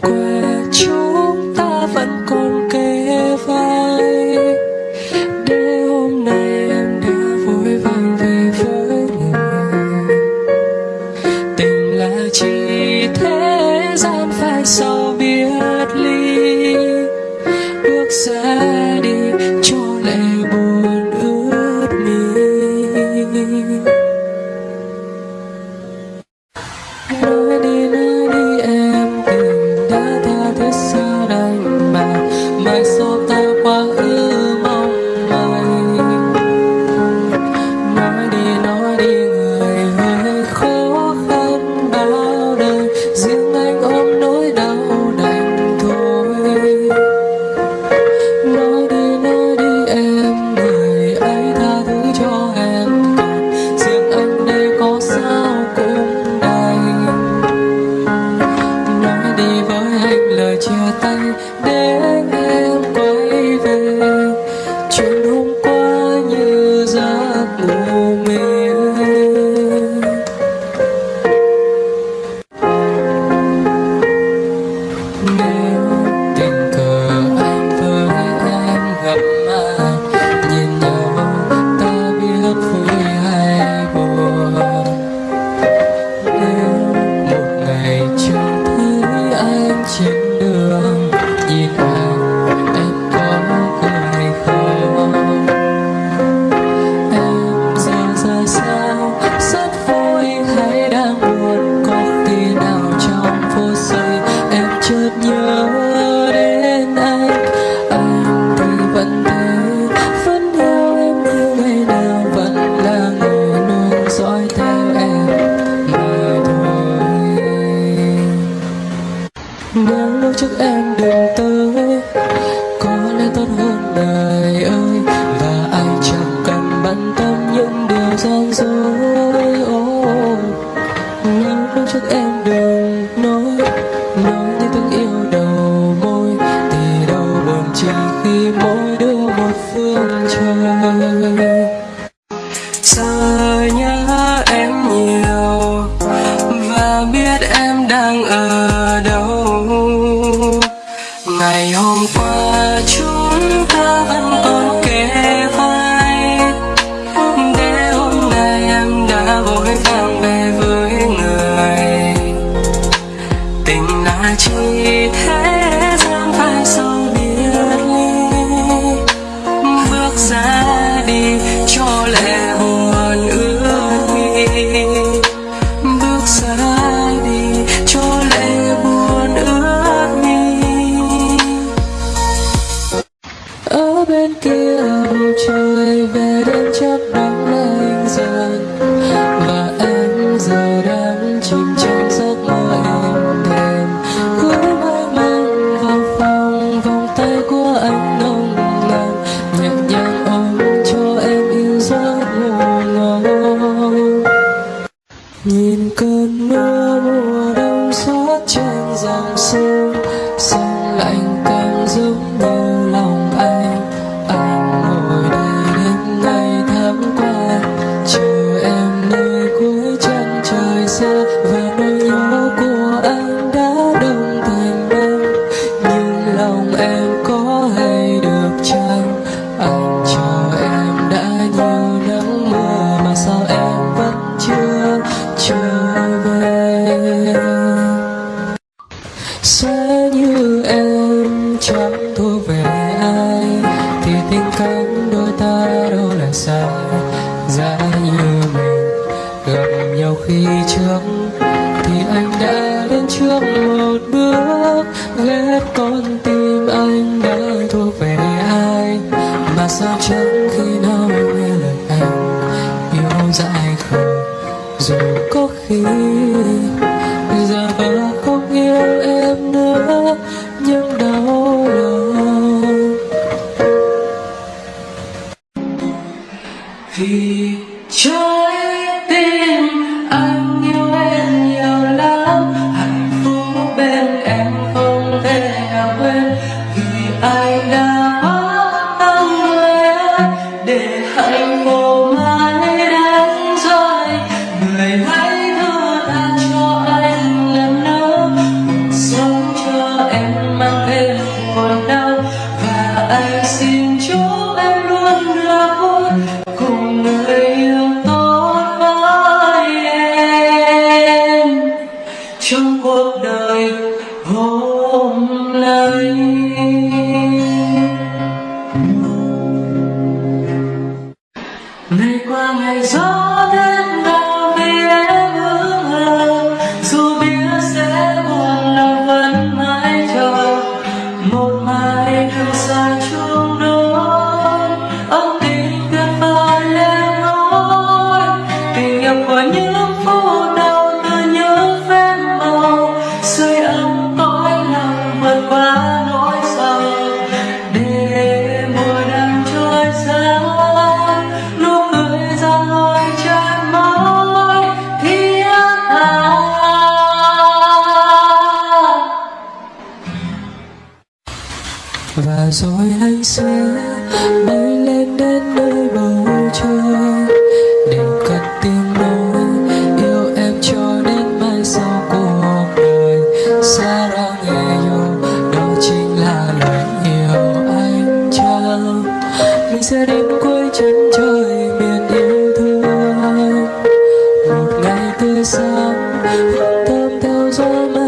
great. đã lúc trước em đừng tới giấc mơ nhiều khi trước thì anh đã đến trước một bước ghép con tim anh đã thuộc về ai? Mà sao chẳng khi nào nghe lời anh, yêu dại khờ dù có khi bay lên đến nơi bầu trời. Đều cất tiếng nói, yêu em cho đến mai sau cuộc đời. Xa ra nghe yêu, đó chính là lời yêu anh trao. Mình sẽ đến cuối chân trời biển yêu thương. Một ngày tươi sáng, hương thơm theo gió mây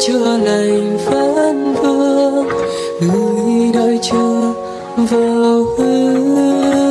chưa lành vẫn vương người đợi chờ vào hương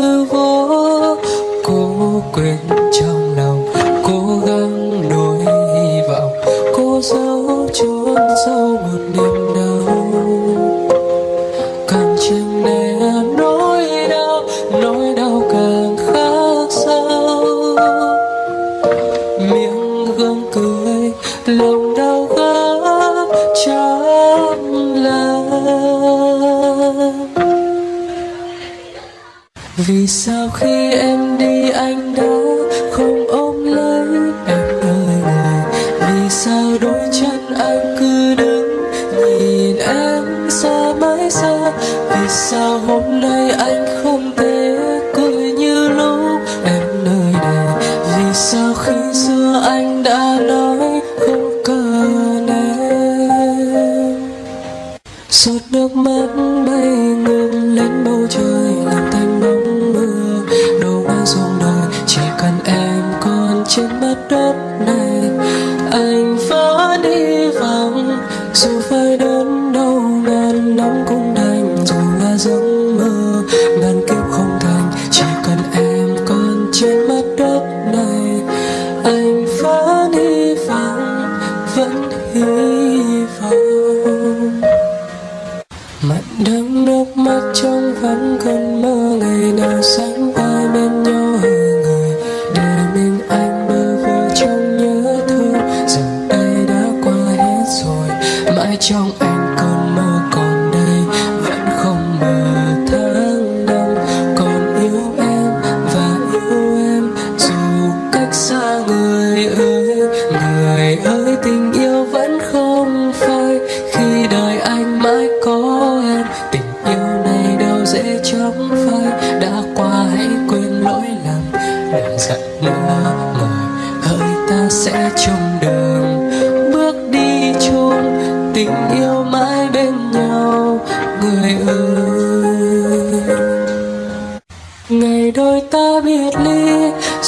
vì sao khi em đi anh đã không ôm lấy em đời này vì sao đôi chân anh cứ đứng nhìn em xa mãi xa? Vì sao hôm nay anh không thể cười như lúc em nơi này vì sao khi xưa anh đã nói dù phải đón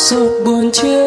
sụt buồn chưa?